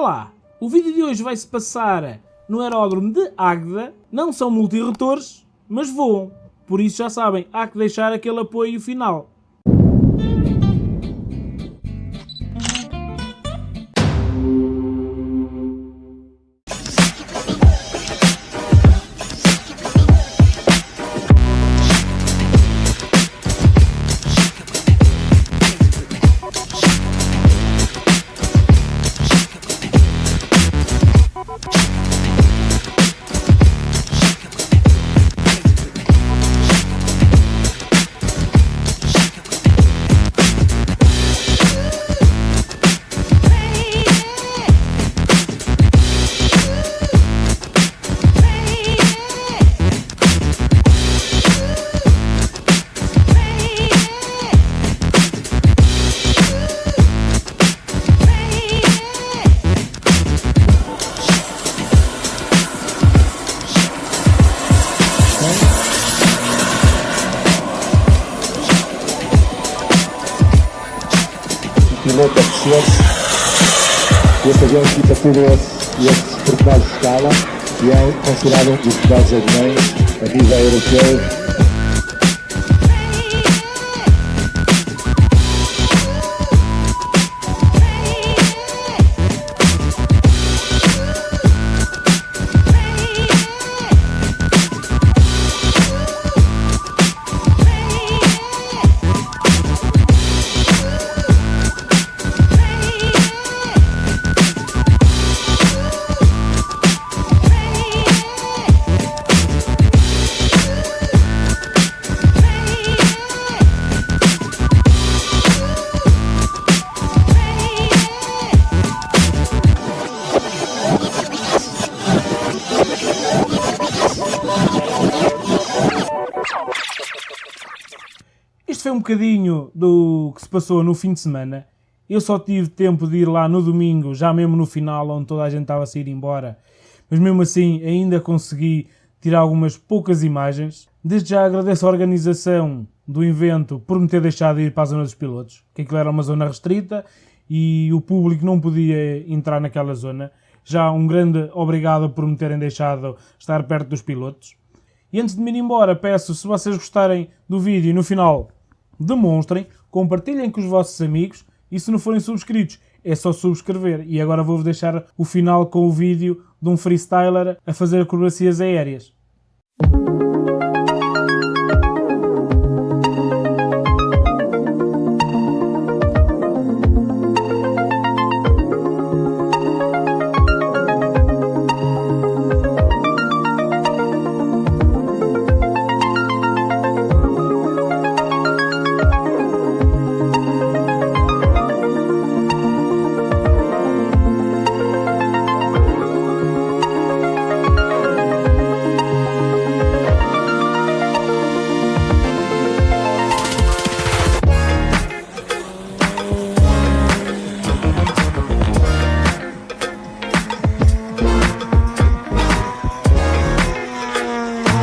Olá, o vídeo de hoje vai se passar no aeródromo de Águeda. Não são multirotores, mas voam. Por isso já sabem, há que deixar aquele apoio final. Piloto a descer-se. Este avião esses pormenores de escala e é considerado um dos melhores aviões a nível europeu um bocadinho do que se passou no fim de semana. Eu só tive tempo de ir lá no domingo, já mesmo no final, onde toda a gente estava a sair embora. Mas mesmo assim, ainda consegui tirar algumas poucas imagens. Desde já agradeço a organização do evento por me ter deixado ir para a zona dos pilotos, que aquilo era uma zona restrita e o público não podia entrar naquela zona. Já um grande obrigado por me terem deixado estar perto dos pilotos. E antes de me ir embora, peço, se vocês gostarem do vídeo no final demonstrem, compartilhem com os vossos amigos e se não forem subscritos é só subscrever. E agora vou-vos deixar o final com o vídeo de um freestyler a fazer acrobacias aéreas.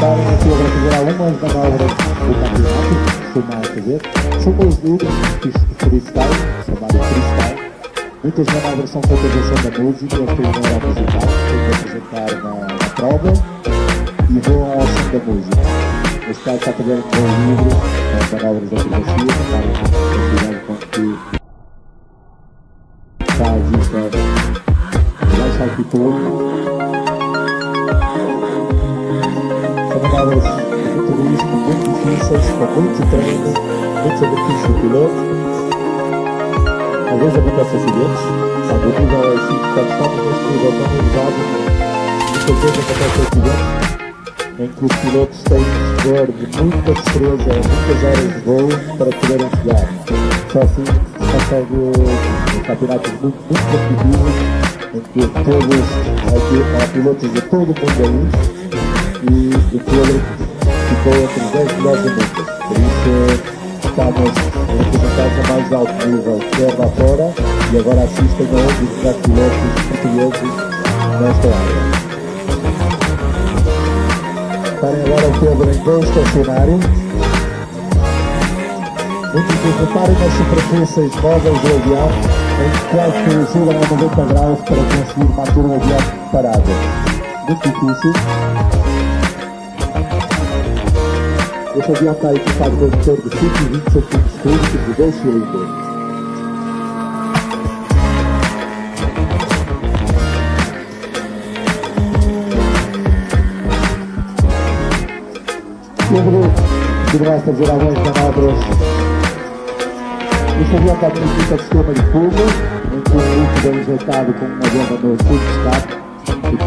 Estarem aqui a fazer algumas manobras do campeonato que costumam fazer. São os duplos freestyle, chamado freestyle. Muitas manobras são som da música, eles têm uma musical, que apresentar na, na prova e vão ao som da música. Neste caso está fazer um livro, com manobras de acrobacia, para com que está a vista mais saltitona. Manobras de turismo muito difíceis, com muito treino, muito sacrifício do piloto. Às vezes acontecem acidentes, quando o nível é assim, quando estamos neste nível tão elevado, muitas vezes acontecem acidentes em que os pilotos têm de dispor de muita destreza, muitas horas de voo para poderem chegar. Só assim se consegue campeonatos muito, muito competitivos, em que todos, há pilotos de todo o mundo e o Pedro ficou os 10 melhores do mundo. Por isso estamos representados a mais alto nível, quer lá fora, e agora assistem a melhores pilotos portugueses nesta área. Estarem agora o Pedro em bom estacionário. Muitos reparem nas superfícies móveis do avião em quase que chegam a 90 graus para conseguir manter o avião parado. Muito difícil. Este avião está equipado com um motor de 120 cm3 de 2 cilindros. Pedro poderá fazer algumas manobras. Este avião está com sistema de fogo, em que o líquido é injetado com uma bomba no tubo de escape. O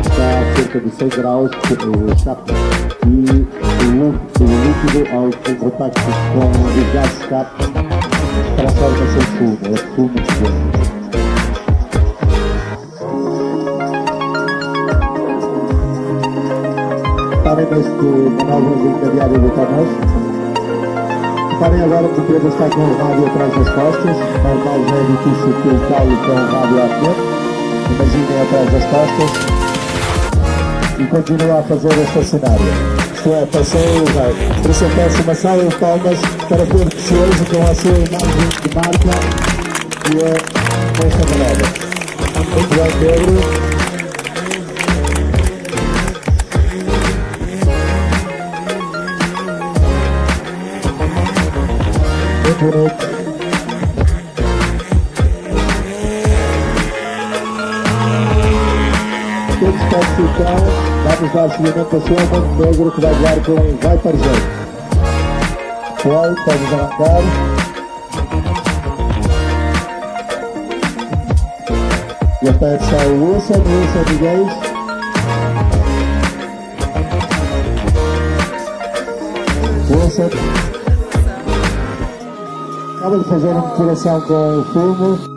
está a cerca de 6 graus, o escape, e o, líquido, ao contacto com o gás escape, transforma-se em fumo, é fumo de fogo. reparem neste manobra de encadeado do Tomás. Reparem agora que o Pedro está com o rádio atrás das costas. Normal já é difícil que o Paulo com o rádio à frente. Imaginem atrás das costas. E continua a fazer este cenário. Isto é, passou, por isso eu peço uma salva de palmas para Pedro Precioso com a sua imagem de marca e é esta manobra. Muito bem, Pedro. bonito. Todos classificam, vamos dar seguimento a sua Montenegro que vai voar com Vai para jeito. Foi, pode arrancar. E aperta o Wilson, Wilson Miguel. Wilson. Acaba de fazer uma coração com o fumo.